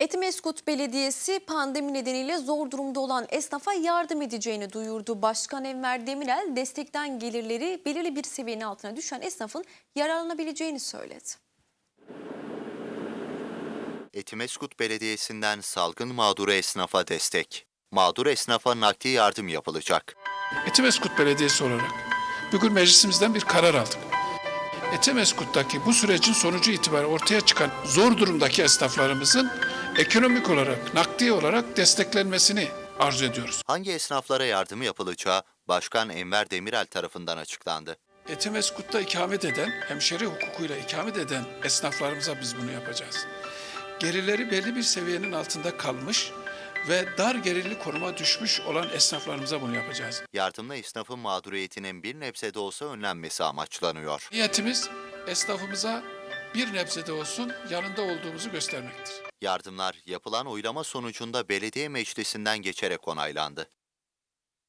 Etimeskut Belediyesi pandemi nedeniyle zor durumda olan esnafa yardım edeceğini duyurdu. Başkan Enver Demirel destekten gelirleri belirli bir seviyenin altına düşen esnafın yararlanabileceğini söyledi. Etimeskut Belediyesi'nden salgın mağduru esnafa destek. Mağdur esnafa nakdi yardım yapılacak. Etimeskut Belediyesi olarak bugün meclisimizden bir karar aldık. Etimeskut'taki bu sürecin sonucu itibariyle ortaya çıkan zor durumdaki esnaflarımızın ekonomik olarak, nakdi olarak desteklenmesini arzu ediyoruz. Hangi esnaflara yardım yapılacağı Başkan Enver Demirel tarafından açıklandı. Etimeskut'ta ikamet eden, hemşeri hukukuyla ikamet eden esnaflarımıza biz bunu yapacağız. Gelirleri belli bir seviyenin altında kalmış ve dar gelirli konuma düşmüş olan esnaflarımıza bunu yapacağız. Yardımla esnafın mağduriyetinin bir nebze de olsa önlenmesi amaçlanıyor. Niyetimiz esnafımıza bir nebze de olsun yanında olduğumuzu göstermektir. Yardımlar yapılan oylama sonucunda belediye meclisinden geçerek onaylandı.